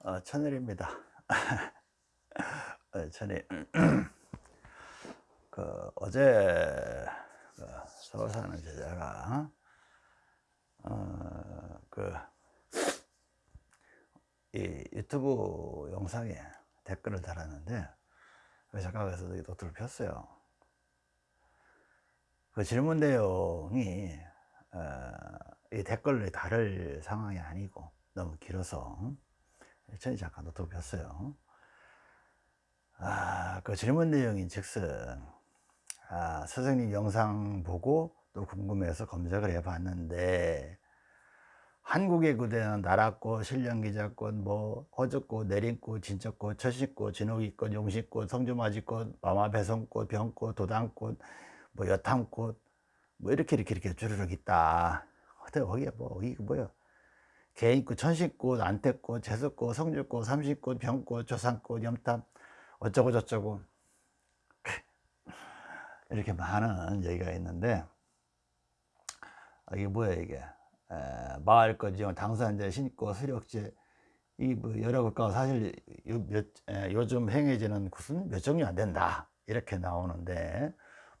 어, 천일입니다. 어, 천일. 그 어제 그 서울 사는 제자가 어, 그이 유튜브 영상에 댓글을 달았는데 그 작가에서 노트를 폈어요. 그 질문 내용이 어, 이 댓글을 다를 상황이 아니고 너무 길어서 천희 작가 노트북 폈어요. 아, 그 질문 내용인 즉슨, 아, 선생님 영상 보고 또 궁금해서 검색을 해 봤는데, 한국의 구대는 나라꽃, 신령기자꽃, 뭐, 허즈꽃, 내린꽃, 진적꽃, 처신꽃, 진옥이꽃, 용신꽃, 성주맞이꽃, 마마배송꽃, 병꽃, 도당꽃, 뭐, 여탐꽃, 뭐, 이렇게, 이렇게, 이렇게 주르륵 있다. 거기에 뭐, 이게 뭐야. 개인꽃, 천신꽃, 안태꽃, 제수꽃, 성주꽃, 삼신꽃, 병꽃, 조상꽃, 염탐 어쩌고 저쩌고. 이렇게 많은 얘기가 있는데 아, 이게 뭐야 이게? 에, 마을꽃, 당산제, 신꽃, 수력제 이뭐 여러 것과 사실 요, 몇, 에, 요즘 행해지는 곳은 몇 종류 안 된다. 이렇게 나오는데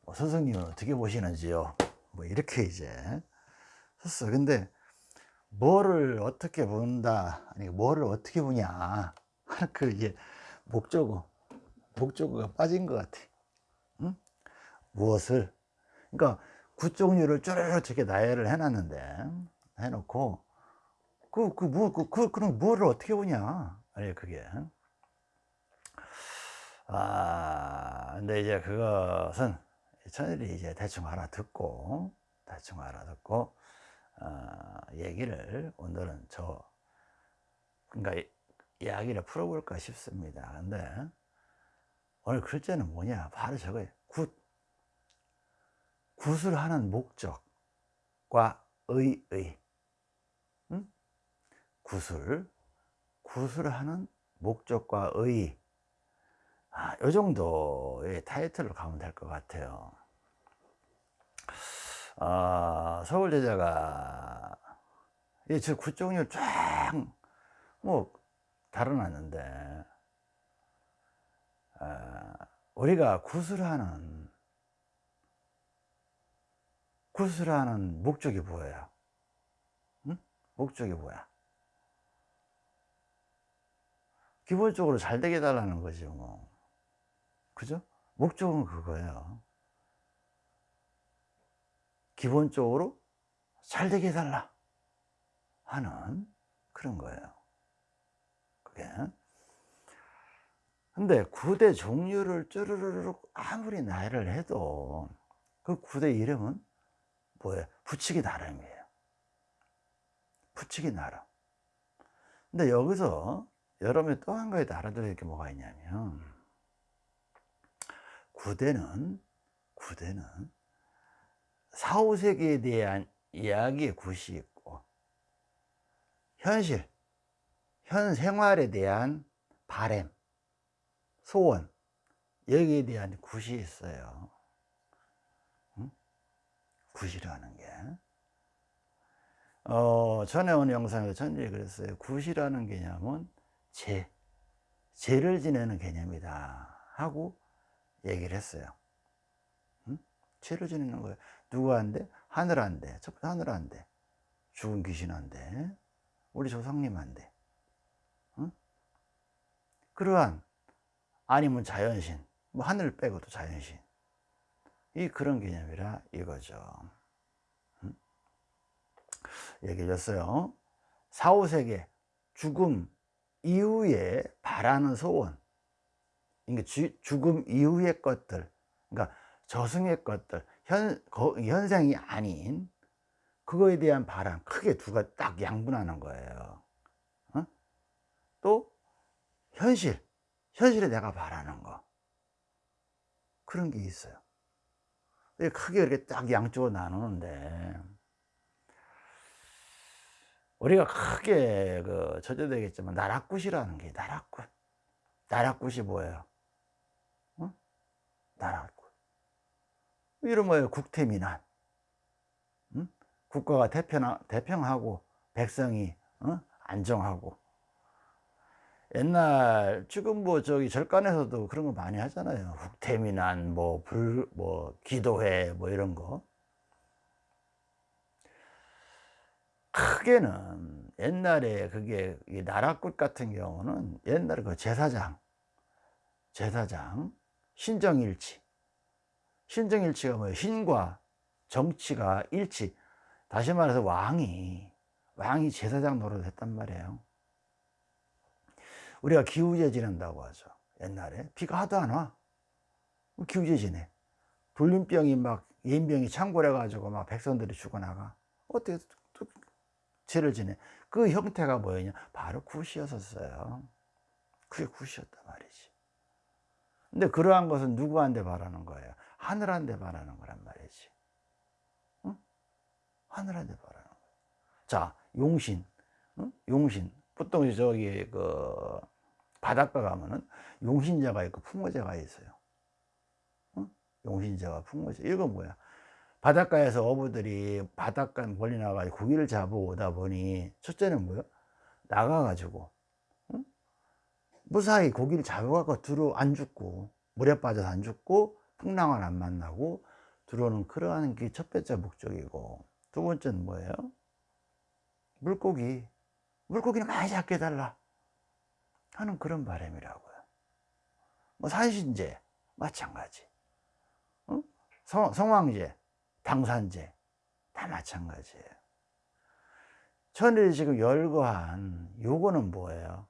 뭐 선생님은 어떻게 보시는지요? 뭐 이렇게 이제 썼어 근데 뭐를 어떻게 본다 아니 뭐를 어떻게 보냐. 그 이게 목적어 목적어가 빠진 것 같아. 응? 무엇을? 그러니까 구종류를 쭈르륵 저렇게 나열을 해놨는데 해놓고 그, 그, 뭐, 그, 그, 그럼 뭐를 어떻게 보냐. 아니 그게. 아 근데 이제 그것은 천일이 이제 대충 알아듣고 대충 알아듣고 어, 얘기를 오늘은 저 그러니까 이야기를 풀어볼까 싶습니다. 근데 오늘 글자는 뭐냐? 바로 저거예요. 굿. 굿을 하는 목적과 의의. 응? 굿을 굿을 하는 목적과 의. 아, 요 정도의 타이틀로 가면 될 것 같아요. 어, 서울 제자가 이저 구종을 쫙뭐 달아놨는데 어, 우리가 구슬하는 구슬하는 목적이 뭐예요? 응? 목적이 뭐야? 기본적으로 잘 되게 달라는 거지 뭐 그죠? 목적은 그거예요 기본적으로 잘 되게 해달라 하는 그런 거예요. 그게. 근데 구대 종류를 쭈르르륵 아무리 나열을 해도 그 구대 이름은 뭐예요? 붙이기 나름이에요. 붙이기 나름. 근데 여기서 여러분이 또 한 가지 알아들을 게 뭐가 있냐면 구대는 구대는 4, 5세기에 대한 이야기의 굿이 있고 현실, 현 생활에 대한 바램, 소원 여기에 대한 굿이 있어요 응? 굿이라는 게 어, 전에 온 영상에서 전제 그랬어요 굿이라는 개념은 제 죄를 지내는 개념이다 하고 얘기를 했어요 응? 죄를 지내는 거예요 누구한테? 하늘한테. 첫 번째 하늘한테. 죽은 귀신한테. 우리 조상님한테. 응? 그러한 아니면 자연신. 뭐 하늘 빼고도 자연신. 이 그런 개념이라 이거죠. 응? 얘기해 줬어요. 4, 5세계 죽음 이후에 바라는 소원. 그러니까 죽음 이후의 것들. 그러니까 저승의 것들. 현, 현상이 아닌 그거에 대한 바람 크게 두가 딱 양분하는 거예요 어? 또 현실 현실에 내가 바라는 거 그런 게 있어요 크게 이렇게 딱 양쪽으로 나누는데 우리가 크게 그 저조되겠지만 나락굿이라는 게 나락굿 나락굿이 뭐예요? 어? 나락굿 이런 뭐예요? 국태민안. 응? 국가가 대평, 대평 하고 백성이 어? 안정하고 옛날 지금 뭐 저기 절간에서도 그런 거 많이 하잖아요. 국태민안 뭐불뭐 뭐 기도회 뭐 이런 거. 크게는 옛날에 그게 나라꽃 같은 경우는 옛날에 그 제사장 제사장 신정일치 신정일치가 뭐예요? 신과 정치가 일치 다시 말해서 왕이 왕이 제사장 노릇을 했단 말이에요. 우리가 기우제 지낸다고 하죠. 옛날에. 비가 하도 안 와. 기우제 지내. 돌림병이 막 예인병이 창궐해 가지고 막 백성들이 죽어나가. 어떻게 또 죄를 지내? 그 형태가 뭐였냐? 바로 굿이었었어요. 그게 굿이었단 말이지. 근데 그러한 것은 누구한테 바라는 거예요? 하늘한테 바라는 거란 말이지. 응? 하늘한테 바라는 거예요 자 용신 응? 용신 보통 저기 그 바닷가 가면은 용신제가 있고 풍어제가 있어요. 응? 용신제와 풍어제. 이건 뭐야? 바닷가에서 어부들이 바닷가 멀리 나가서 고기를 잡아오다 보니 첫째는 뭐야? 나가가지고 응? 무사히 고기를 잡아갖고 들어 안 죽고 물에 빠져서 안 죽고 풍랑을 안 만나고 들어오는 그러한 게 첫 번째 목적이고 두 번째는 뭐예요? 물고기 물고기는 많이 잡게 해달라 하는 그런 바람이라고요 뭐 산신제 마찬가지 어? 성, 성왕제 당산제 다 마찬가지예요 천일이 지금 열거한 요거는 뭐예요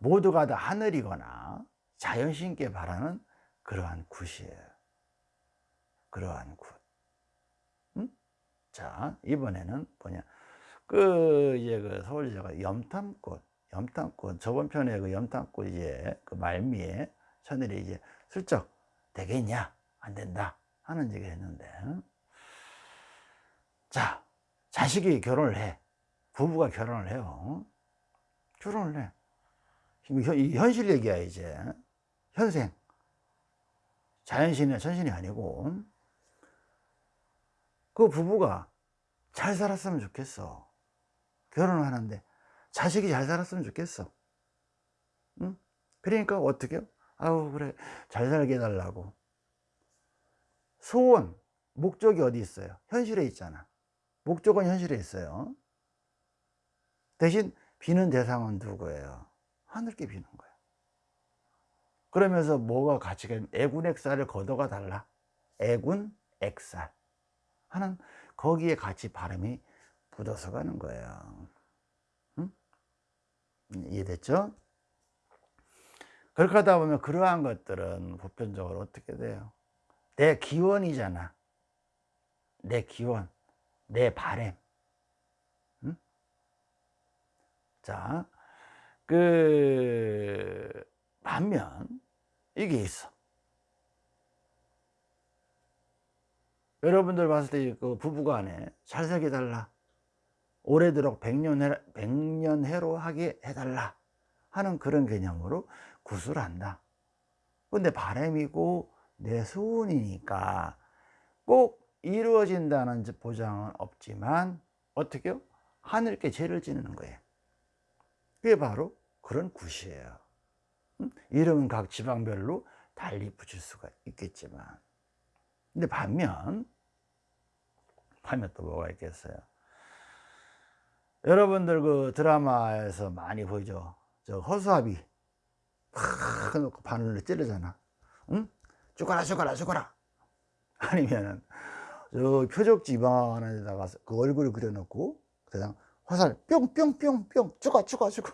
모두가 다 하늘이거나 자연신께 바라는 그러한 굿이에요 그러한 굿 응? 자 이번에는 뭐냐. 그 이제 그 서울제가 염탐꽃, 염탐꽃 저번 편에 그 염탐꽃 이제 그 말미에 천일이 이제 슬쩍 되겠냐? 안 된다 하는 얘기를 했는데. 자 자식이 결혼을 해. 부부가 결혼을 해요. 결혼을 해. 이 현실 얘기야 이제. 현생. 자연신이나 천신이 아니고 그 부부가 잘 살았으면 좋겠어. 결혼을 하는데 자식이 잘 살았으면 좋겠어. 응? 그러니까 어떻게? 아우 그래. 잘 살게 해달라고. 소원 목적이 어디 있어요? 현실에 있잖아. 목적은 현실에 있어요. 대신 비는 대상은 누구예요? 하늘께 비는 거예요 그러면서 뭐가 가치가 애군 액살을 걷어가 달라. 애군 액살 하는 거기에 같이 바람이 묻어서 가는 거예요 응? 이해됐죠? 그렇게 하다 보면 그러한 것들은 보편적으로 어떻게 돼요? 내 기원이잖아 내 기원, 내 바램 응? 자, 그 반면 이게 있어 여러분들 봤을 때 그 부부간에 잘 살게 해달라. 오래도록 백년해, 백년 해로 하게 해달라 하는 그런 개념으로 구술한다. 근데 바람이고 내 소원이니까 꼭 이루어진다는 보장은 없지만 어떻게요? 하늘께 죄를 지는 거예요. 그게 바로 그런 굿이에요. 이름은 각 지방별로 달리 붙일 수가 있겠지만. 근데 반면 하면 또 뭐가 있겠어요? 여러분들 그 드라마에서 많이 보이죠? 저 허수아비. 팍 놓고 바늘로 찌르잖아. 응? 죽어라 죽어라 죽어라. 아니면은 저 표적지 이만한 데다가 그 얼굴을 그려놓고 그냥 화살 뿅뿅뿅뿅. 죽어 죽어 죽어.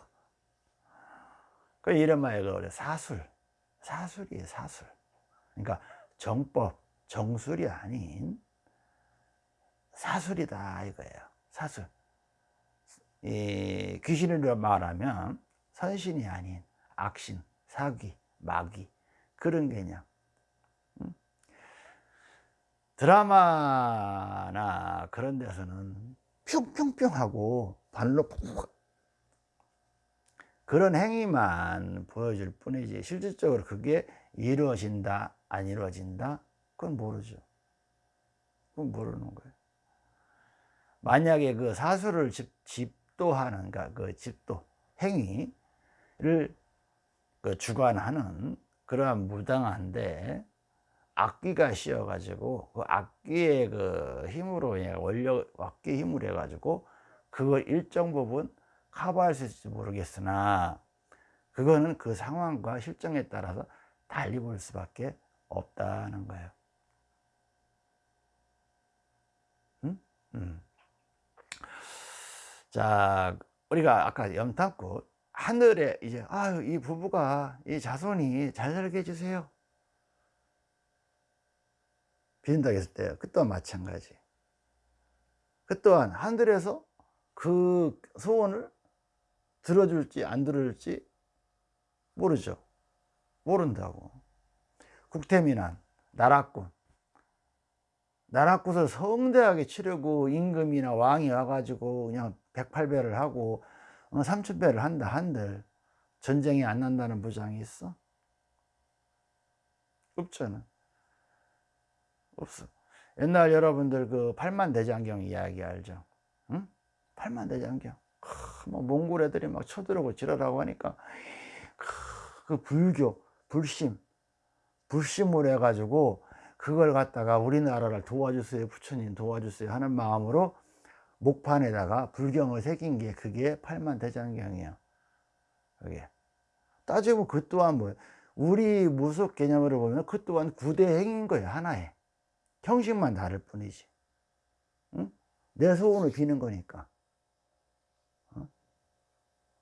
그 이런 말이에요 사술. 사술이에요 사술. 그러니까 정법 정술이 아닌 사술이다 이거예요. 사술 이 귀신을 말하면 선신이 아닌 악신 사귀 마귀 그런 개념. 드라마나 그런 데서는 뿅뿅뿅 하고 발로 푹 그런 행위만 보여줄 뿐이지 실질적으로 그게 이루어진다 안 이루어진다? 그건 모르죠. 그건 모르는 거예요 만약에 그 사수를 집, 집도하는 그 집도 행위를 그 주관하는 그러한 무당한데 악기가 씌어 가지고 그 악기의 그 힘으로 원력 악기 힘으로 해 가지고 그걸 일정 부분 커버할 수 있을지 모르겠으나 그거는 그 상황과 실정에 따라서 달리 볼 수밖에 없다는 거예요. 음? 음. 자, 우리가 아까 염탐꾼 하늘에 이제 아유 이 부부가 이 자손이 잘 살게 해주세요. 비린다고 했을 때 그 또한 마찬가지. 그 또한 하늘에서 그 소원을 들어줄지 안 들어줄지 모르죠. 모른다고. 국태민안, 나라꾼. 나라꾼을 성대하게 치르고 임금이나 왕이 와가지고 그냥 108배를 하고 3000배를 어, 한다 한들 전쟁이 안 난다는 보장이 있어? 없잖아. 없어. 옛날 여러분들 그 팔만대장경 이야기 알죠? 응? 팔만대장경. 뭐 몽골 애들이 막 쳐들어오고 지랄하고 하니까 그 불교, 불심, 불심을 해가지고 그걸 갖다가 우리나라를 도와주세요, 부처님 도와주세요 하는 마음으로 목판에다가 불경을 새긴 게 그게 팔만대장경이에요. 그게. 따지면 그 또한 뭐 우리 무속 개념으로 보면 그 또한 구대행인 거예요, 하나의. 형식만 다를 뿐이지. 응? 내 소원을 비는 거니까. 어?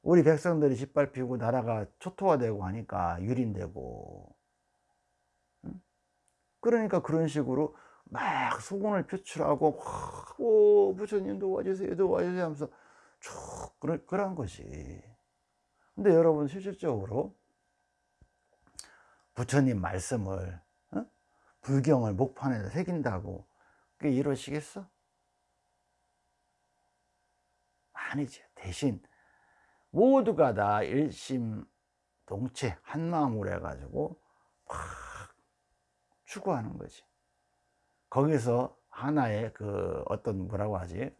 우리 백성들이 짓밟히고 나라가 초토화되고 하니까 유린되고. 응? 그러니까 그런 식으로 막 소원을 표출하고, 오, 부처님 도와주세요, 도와주세요 하면서 쭉, 그런, 그런 것이. 근데 여러분, 실질적으로 부처님 말씀을 불경을 목판에 새긴다고 그게 이루어지겠어? 아니죠. 대신 모두가 다 일심 동체 한마음으로 해가지고 막 추구하는 거지. 거기서 하나의 그 어떤 뭐라고 하지?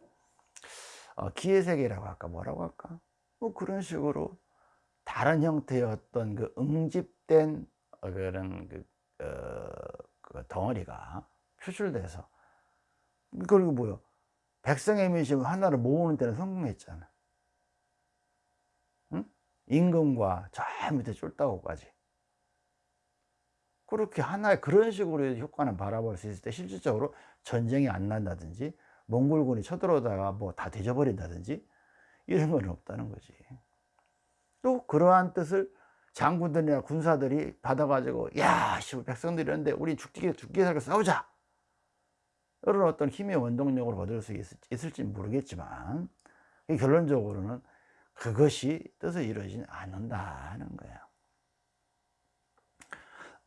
어, 기회세계라고 할까? 뭐라고 할까? 뭐 그런 식으로 다른 형태의 어떤 그 응집된 그런 그, 어, 그 덩어리가 표출돼서 그리고 뭐요 백성의 민심 하나를 모으는 데는 성공했잖아 응? 임금과 저 밑에 쫄다고까지 그렇게 하나의 그런 식으로 효과는 바라볼 수 있을 때 실질적으로 전쟁이 안 난다든지 몽골군이 쳐들어오다가 뭐 다 뒤져버린다든지 이런 건 없다는 거지. 또 그러한 뜻을 장군들이나 군사들이 받아가지고 야 씨, 백성들이 이런데 우리 죽기 죽기 살게 싸우자! 이런 어떤 힘의 원동력을 얻을 수 있을, 지 모르겠지만 결론적으로는 그것이 뜻을 이루어지지 않는다는 거예요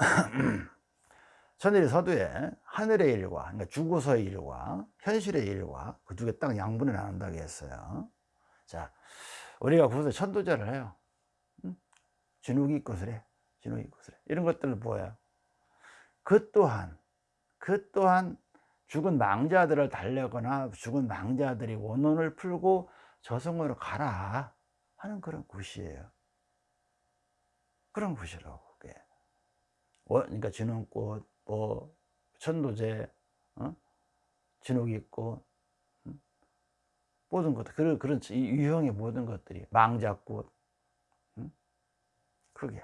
천일의 서두에 하늘의 일과 그러니까 죽어서의 일과 현실의 일과 그두개딱 양분을 나눈다고 했어요 자 우리가 구서 천도제를 해요 진욱이 것을 해. 진욱이 것을 해. 이런 것들을 보여요. 그 또한, 그 또한 죽은 망자들을 달래거나 죽은 망자들이 원혼을 풀고 저승으로 가라 하는 그런 굿이에요. 그런 굿이라고, 그게. 그러니까 진흥꽃, 뭐, 천도제, 어? 진욱이꽃, 모든 것들, 그런, 그런 유형의 모든 것들이, 망자꽃, 크게.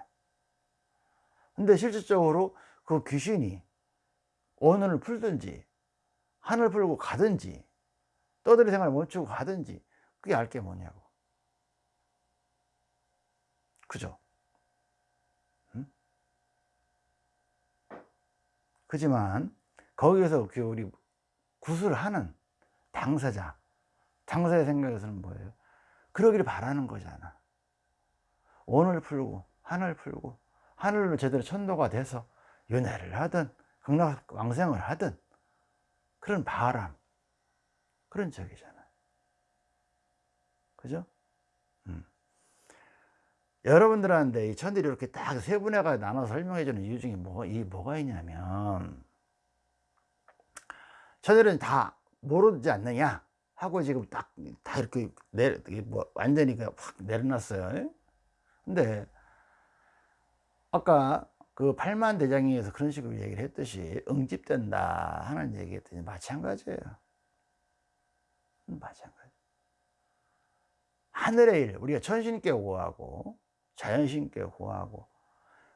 근데 실질적으로 그 귀신이 원혼을 풀든지 하늘 풀고 가든지 떠들이 생활을 멈추고 가든지 그게 알게 뭐냐고. 그죠? 응? 그지만 거기에서 그 우리 구슬 하는 당사자 당사자 생각에서는 뭐예요? 그러기를 바라는 거잖아 원을 풀고 하늘 풀고 하늘로 제대로 천도가 돼서 연애를 하든 극락왕생을 하든 그런 바람 그런 적이잖아요 그죠? 음. 여러분들한테 이 천들이 이렇게 딱 세 분야가 나눠 설명해 주는 이유 중에 뭐, 이 뭐가 있냐면 천들은 다 모르지 않느냐 하고 지금 딱 다 이렇게 내, 뭐 완전히 확 내려놨어요. 근데 아까 그 팔만 대장에서 그런 식으로 얘기를 했듯이 응집된다 하는 얘기 했더니 마찬가지예요. 마찬가지. 하늘의 일, 우리가 천신께 호하고 자연신께 호하고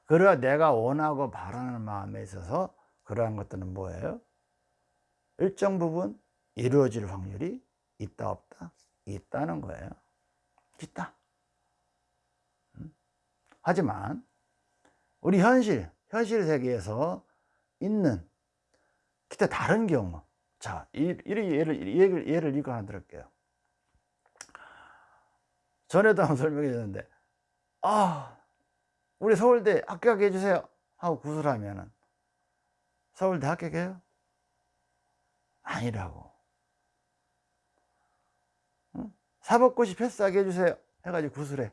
그러나 내가 원하고 바라는 마음에 있어서 그러한 것들은 뭐예요? 일정 부분 이루어질 확률이 있다 없다? 있다는 거예요. 있다. 음? 하지만 우리 현실, 현실 세계에서 있는 기타 다른 경우 자, 이런 예를, 예를, 예를 이거 하나 들을게요. 전에도 한번 설명해 줬는데, 아, 우리 서울대 합격하게 해주세요. 하고 구슬하면은, 서울대 합격해요? 아니라고. 응? 사법고시 패스하게 해주세요. 해가지고 구슬해.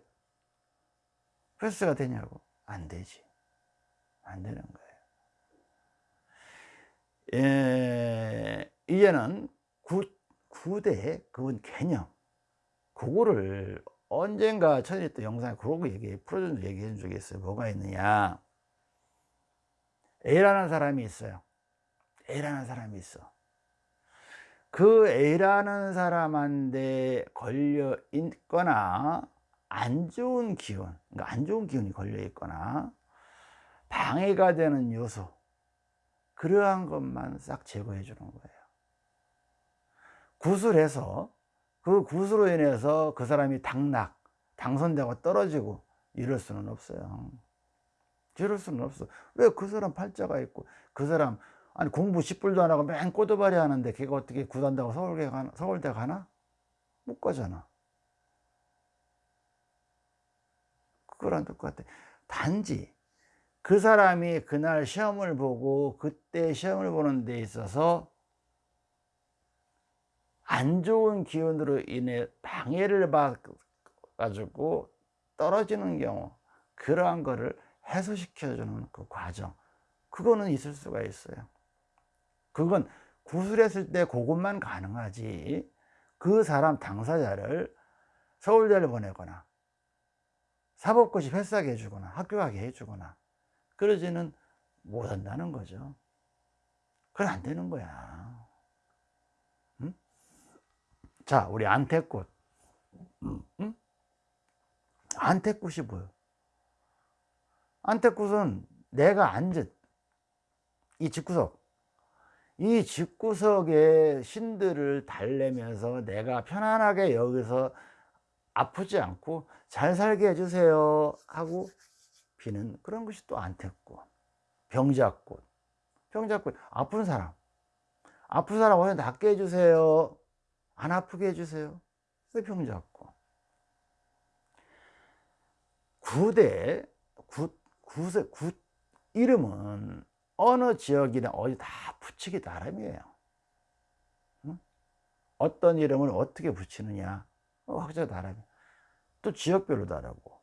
패스가 되냐고. 안 되지. 안 되는 거예요. 예, 이제는 구, 구대 그건 개념 그거를 언젠가 전에 또 영상에 그러고 얘기 풀어준 얘기해 준 적이 있어요. 뭐가 있느냐. A라는 사람이 있어요. A라는 사람이 있어. 그 A라는 사람한테 걸려 있거나 안 좋은 기운 그러니까 안 좋은 기운이 걸려 있거나 방해가 되는 요소 그러한 것만 싹 제거해 주는 거예요. 구슬해서 그 구슬로 인해서 그 사람이 당락 당선되고 떨어지고 이럴 수는 없어요 이럴 수는 없어 왜 그 사람 팔자가 있고 그 사람 아니 공부 10불도 안 하고 맨 꼬드바리 하는데 걔가 어떻게 구단다고 서울대 가나? 서울대 가나? 못 가잖아 그거랑 똑같아 단지 그 사람이 그날 시험을 보고 그때 시험을 보는 데 있어서 안 좋은 기운으로 인해 방해를 받아가지고 떨어지는 경우 그러한 거를 해소시켜 주는 그 과정 그거는 있을 수가 있어요 그건 구술했을 때 그것만 가능하지 그 사람 당사자를 서울대를 보내거나 사법고시 패스하게 해주거나 학교 가게 해주거나 그러지는 못한다는 거죠. 그건 안 되는 거야. 응? 자, 우리 안태꽃. 응? 안태꽃이 뭐예요? 안태꽃은 내가 앉은 이 집구석, 이 집구석에 신들을 달래면서 내가 편안하게 여기서 아프지 않고 잘 살게 해주세요 하고 피는 그런 것이 또 안태꽃 병자꽃 병자꽃 아픈 사람 아픈 사람 오늘 낫게 해주세요 안 아프게 해주세요. 왜 병자꽃 구대 구, 구세, 구 이름은 어느 지역이나 어디 다 붙이기 나름이에요. 응? 어떤 이름을 어떻게 붙이느냐. 확자 다르고 또 지역별로 다르고.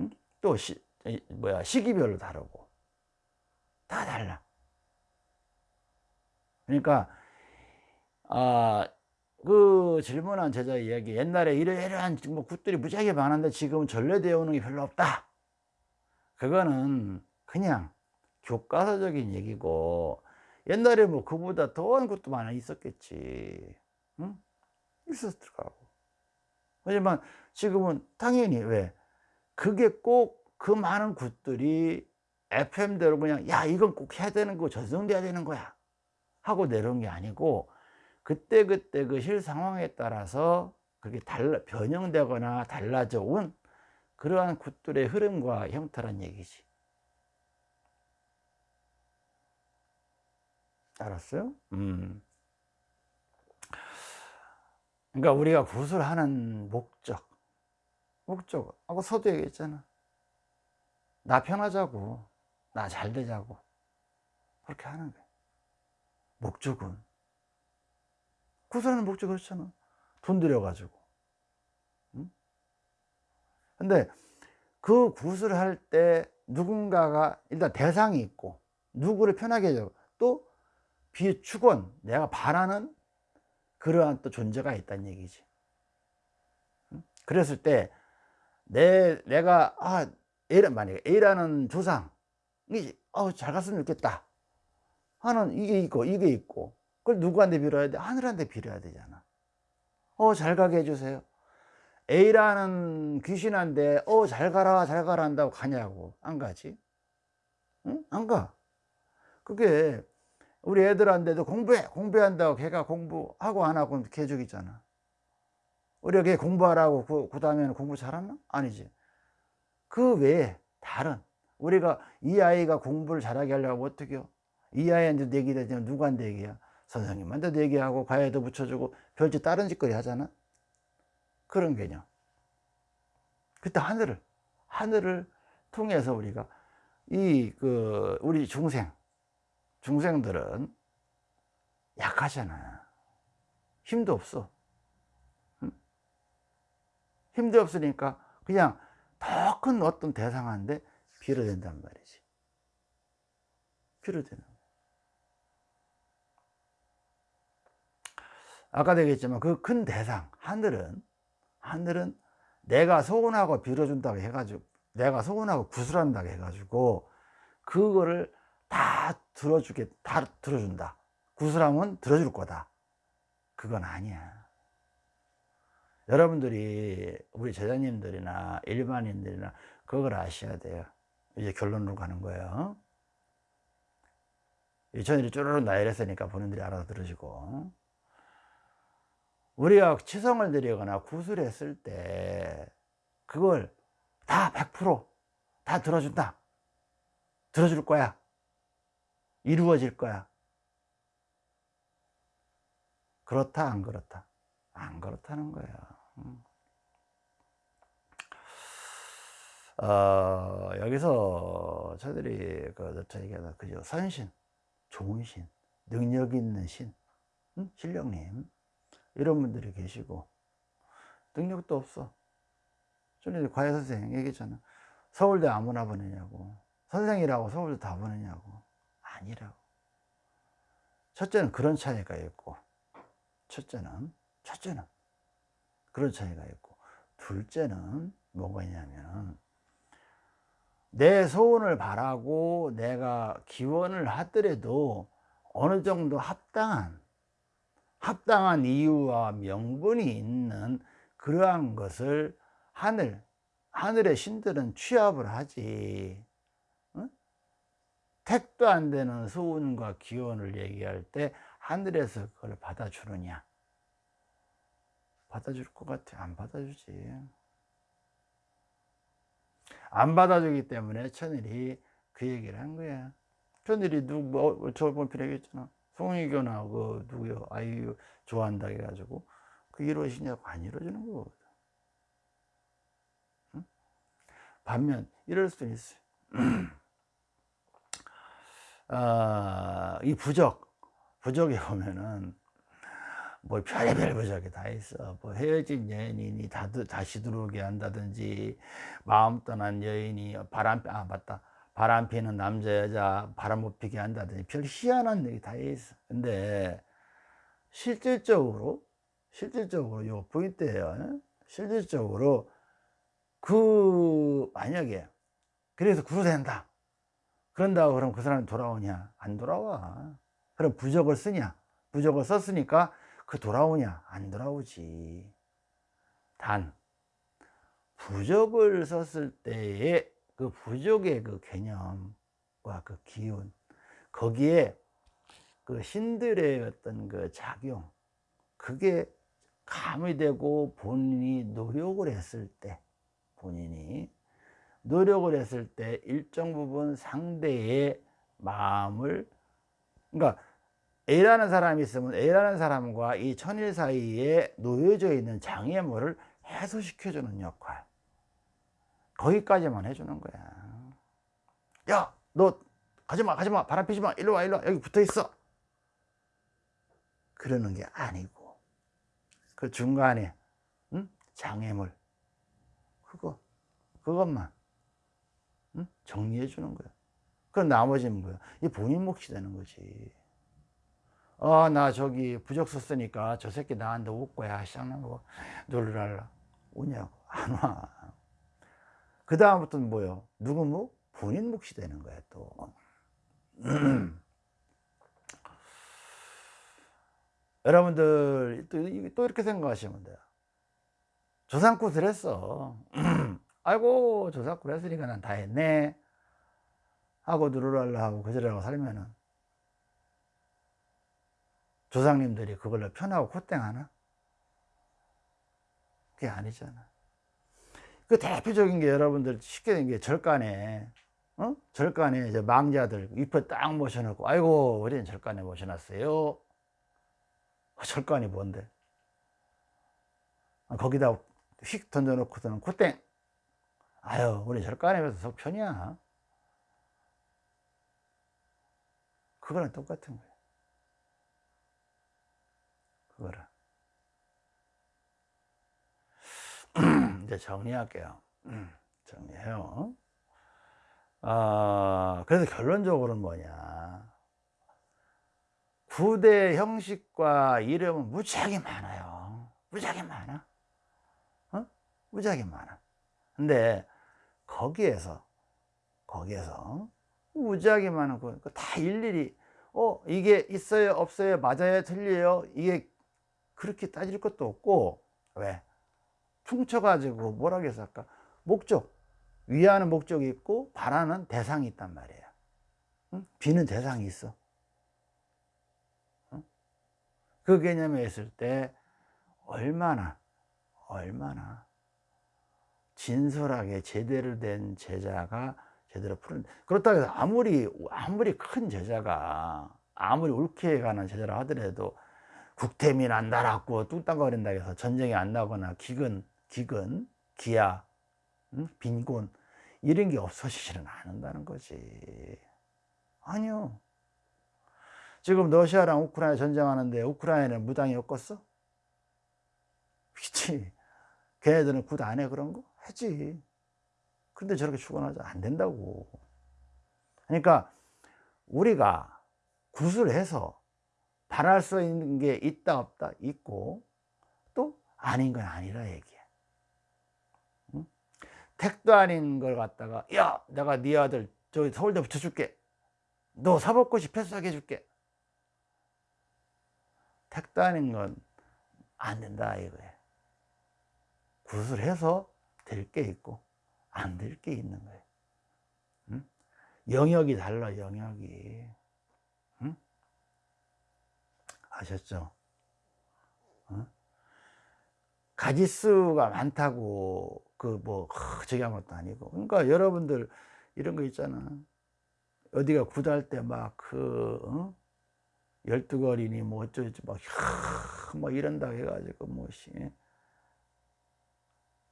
응? 또 시, 뭐야 시기별로 다르고. 다 달라. 그러니까 아, 그 질문한 제자 이야기 옛날에 이러이러한 뭐 굿들이 무지하게 많은데 지금은 전래되어 오는 게 별로 없다. 그거는 그냥 교과서적인 얘기고 옛날에 뭐 그보다 더한 것도 많아 있었겠지. 응? 있었을 거고. 하지만 지금은 당연히 왜 그게 꼭 그 많은 굿들이 FM대로 그냥 야 이건 꼭 해야 되는 거 전송돼야 되는 거야 하고 내려온 게 아니고 그때그때 그 실 상황에 따라서 그게 달라 변형되거나 달라져 온 그러한 굿들의 흐름과 형태란 얘기지 알았어요? 음. 그러니까 우리가 굿을 하는 목적 목적 아까 서도 얘기했잖아 나 편하자고 나 잘 되자고 그렇게 하는 거야 목적은 구슬하는 목적 그렇잖아 돈 들여가지고 응? 근데 그 구슬을 할때 누군가가 일단 대상이 있고 누구를 편하게 해줘 또 비축원 내가 바라는 그러한 또 존재가 있다는 얘기지. 그랬을 때, 내, 내가, 아, A라, 만약에 A라는 조상, 이, 어, 잘 갔으면 좋겠다. 하는 이게 있고, 이게 있고. 그걸 누구한테 빌어야 돼? 하늘한테 빌어야 되잖아. 어, 잘 가게 해주세요. A라는 귀신한테, 어, 잘 가라, 잘 가라 한다고 가냐고. 안 가지? 응? 안 가. 그게 우리 애들한테도 공부해 공부한다고 걔가 공부하고 안 하고 개죽이잖아 우리가 걔 공부하라고 그, 그 다음에는 공부 잘하나? 아니지 그 외에 다른 우리가 이 아이가 공부를 잘하게 하려고 어떻게 해요? 이 아이한테 되면 누구한테 얘기야? 선생님한테 내기하고 과외도 붙여주고 별짓 다른 짓거리 하잖아 그런 개념 그때 하늘을 하늘을 통해서 우리가 이 그 우리 중생 중생들은 약하잖아. 힘도 없어. 힘도 없으니까 그냥 더 큰 어떤 대상한테 빌어댄단 말이지. 빌어대는 아까도 얘기했지만 그 큰 대상, 하늘은, 하늘은 내가 소원하고 빌어준다고 해가지고, 내가 소원하고 구슬한다고 해가지고, 그거를 다 들어주게 다 들어준다. 구슬하면 들어줄 거다. 그건 아니야. 여러분들이 우리 제자님들이나 일반인들이나 그걸 아셔야 돼요. 이제 결론으로 가는 거예요. 이천일이 쪼르륵 나열했으니까 본인들이 알아서 들으시고 우리가 치성을 드리거나 구슬했을 때 그걸 다 100%다 들어준다 들어줄 거야 이루어질 거야. 그렇다 안 그렇다? 안 그렇다는 거야. 음. 어, 여기서 저들이 그 저희가 그죠 선신, 좋은 신, 능력 있는 신, 응? 신령님 이런 분들이 계시고 능력도 없어. 전에 과외 선생 얘기했잖아. 서울대 아무나 보내냐고. 선생이라고 서울대 다 보내냐고. 아니라고. 첫째는 그런 차이가 있고, 첫째는, 첫째는 그런 차이가 있고, 둘째는 뭐가 있냐면, 내 소원을 바라고 내가 기원을 하더라도 어느 정도 합당한, 합당한 이유와 명분이 있는 그러한 것을 하늘, 하늘의 신들은 취합을 하지. 택도 안 되는 소원과 기원을 얘기할 때 하늘에서 그걸 받아주느냐? 받아줄 것 같아. 안 받아주지. 안 받아주기 때문에 천일이 그 얘기를 한 거야. 천일이 누구 뭐, 저번 얘기했잖아 송희교나 그 누구요 아이유 좋아한다 해가지고 그 이루어지냐고 안 이루어지는 거거든 응? 반면 이럴 수도 있어요 어, 이 부적, 부적에 보면은 뭐 별의별 부적이 다 있어. 뭐 헤어진 여인이 다, 다시 들어오게 한다든지, 마음 떠난 여인이 바람, 아, 맞다. 바람 피는 남자, 여자 바람 못 피게 한다든지 별 희한한 얘기 다 있어. 근데 실질적으로, 실질적으로 요 포인트예요. 실질적으로 그, 만약에, 그래서 구속된다. 그런다고 그럼 그 사람이 돌아오냐? 안 돌아와. 그럼 부적을 쓰냐? 부적을 썼으니까 그 돌아오냐? 안 돌아오지. 단, 부적을 썼을 때의 그 부적의 그 개념과 그 기운, 거기에 그 신들의 어떤 그 작용, 그게 가미되고 본인이 노력을 했을 때, 본인이 노력을 했을 때 일정 부분 상대의 마음을 그러니까 A라는 사람이 있으면 A라는 사람과 이 천일 사이에 놓여져 있는 장애물을 해소시켜 주는 역할 거기까지만 해주는 거야 야 너 가지마 가지마 바람 피지마 일로 와 일로 와 여기 붙어 있어 그러는 게 아니고 그 중간에 응? 장애물 그거 그것만 응? 정리해 주는 거야. 그럼 나머지는 뭐야? 이 본인 몫이 되는 거지. 어, 나 저기 부적 썼으니까 저 새끼 나한테 올 거야. 시작나고 놀랄라. 오냐고. 안 와. 그 다음부터는 뭐요? 누구 묵? 본인 묵시 되는 거야, 또. 여러분들 또, 또 이렇게 생각하시면 돼요. 조상굿을 했어. 아이고, 조상굿 했으니까 난 다 했네. 하고 누르랄라 하고 그저라고 살면은 조상님들이 그걸로 편하고 콧땡하나? 그게 아니잖아. 그 대표적인 게 여러분들 쉽게 된 게 절간에, 어? 절간에 이제 망자들 잎을 딱 모셔놓고, 아이고, 우리는 절간에 모셔놨어요. 어, 절간이 뭔데? 아, 거기다 휙 던져놓고서는 콧땡. 아유, 우리 절간에 비해서 속 편이야. 그거랑 똑같은 거예요. 그거를. 이제 정리할게요. 정리해요. 아, 그래서 결론적으로는 뭐냐. 구대 형식과 이름은 무지하게 많아요. 무지하게 많아. 어? 무지하게 많아. 근데 거기에서, 거기에서 무지하게 많은 거다 일일이, 어, 이게 있어요, 없어요, 맞아요, 틀려요. 이게 그렇게 따질 것도 없고, 왜? 퉁쳐가지고 뭐라고 해서 아까 목적 위하는 목적이 있고 바라는 대상이 있단 말이에요 응? 비는 대상이 있어 응? 그 개념에 있을 때 얼마나 얼마나 진솔하게 제대로 된 제자가 제대로 푸른 그렇다고 해서 아무리 아무리 큰 제자가 아무리 옳게 가는 제자라 하더라도 국태민 안 달았고 뚱땅거린다 해서 전쟁이 안 나거나 기근 기근, 기아, 응? 빈곤 이런 게 없어지지는 않는다는 거지 아니요 지금 러시아랑 우크라이나 전쟁하는데 우크라이나는 무당이 엮었어? 그치 걔네들은 굿 안 해 그런 거? 하지 근데 저렇게 죽어나자 안 된다고 그러니까 우리가 굿을 해서 바랄 수 있는 게 있다 없다 있고 또 아닌 건 아니라 얘기야 택도 아닌 걸 갖다가 야 내가 네 아들 저기 서울대 붙여줄게 너 사법고시 패스하게 해줄게 택도 아닌 건 안 된다 이거예요 굿을 해서 될 게 있고 안 될 게 있는 거예요 응? 영역이 달라 영역이 응? 아셨죠? 응? 가지수가 많다고 그뭐 저기 한 것도 아니고 그러니까 여러분들 이런 거 있잖아 어디가 구달 때 막그 어? 열두 거리니 뭐 어쩌지 막, 막 이런다 해가지고 뭐시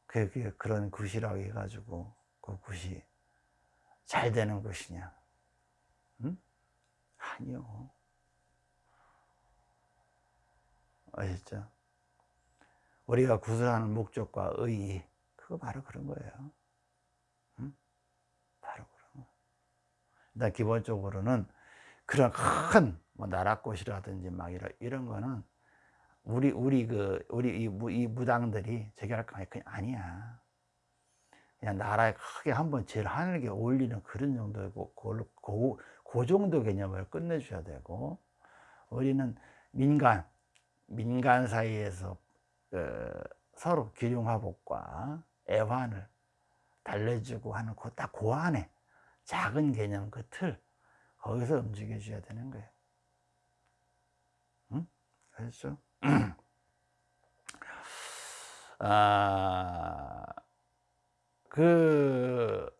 그게 그런 굿이라고 해가지고 그 굿이 잘 되는 것이냐 응? 아니요 아셨죠? 우리가 구슬하는 목적과 의의 그거 바로 그런 거예요. 응? 바로 그런 거. 일단 기본적으로는 그런 큰 뭐 나라꽃이라든지 막 이런 이런 거는 우리 우리 그 우리 이, 무, 이 무당들이 제기할 거 아니야. 그냥 나라에 크게 한번 제일 하늘에 올리는 그런 정도고 그, 그, 그 정도 개념을 끝내줘야 되고 우리는 민간 민간 사이에서 그 서로 기륭화복과 애환을 달래주고 하는 그딱 그 안에 작은 개념 그 틀 거기서 움직여 줘야 되는 거예요 응? 알죠? 아, 그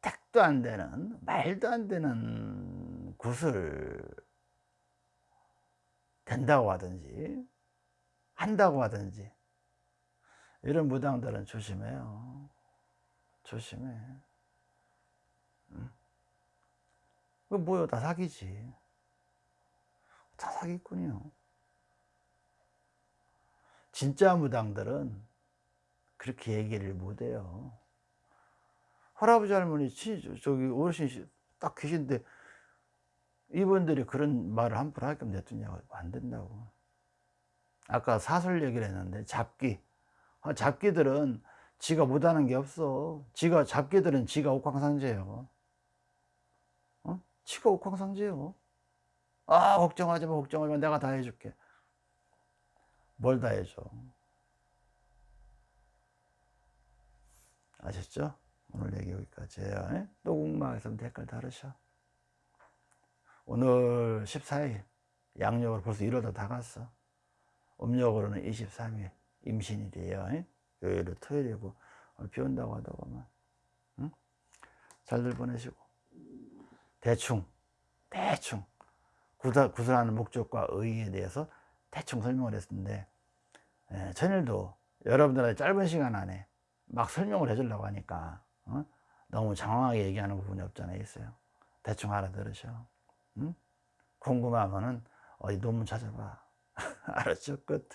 택도 안 되는 말도 안 되는 굿을 된다고 하든지 한다고 하든지 이런 무당들은 조심해요. 조심해. 응? 그 뭐요? 다 사기지. 다 사기꾼이요. 진짜 무당들은 그렇게 얘기를 못해요. 할아버지 할머니 저기 어르신이 딱 계신데 이분들이 그런 말을 함부로 할 거면 냅두냐고 안 된다고 아까 사설 얘기를 했는데 잡기 아, 잡기들은 지가 못하는 게 없어. 지가 잡기들은 지가 옥황상제예요. 어? 지가 옥황상제요. 아 걱정하지 마 걱정하지 마. 내가 다 해줄게. 뭘 다 해줘? 아셨죠? 오늘 얘기 여기까지 예요. 예? 또 궁금하겠으면 댓글 달으셔. 오늘 14일 양력으로 벌써 1월도 다 갔어. 음력으로는 23일 임신일이에요 예? 요일은 토요일이고 오늘 비 온다고 하더구만 응? 잘들 보내시고 대충 대충 구사, 구슬하는 목적과 의의에 대해서 대충 설명을 했는데 예, 천일도 여러분들한테 짧은 시간 안에 막 설명을 해주려고 하니까 어? 너무 장황하게 얘기하는 부분이 없잖아요 있어요 대충 알아들으셔 응? 궁금하면은 어디 논문 찾아봐 알았죠 끝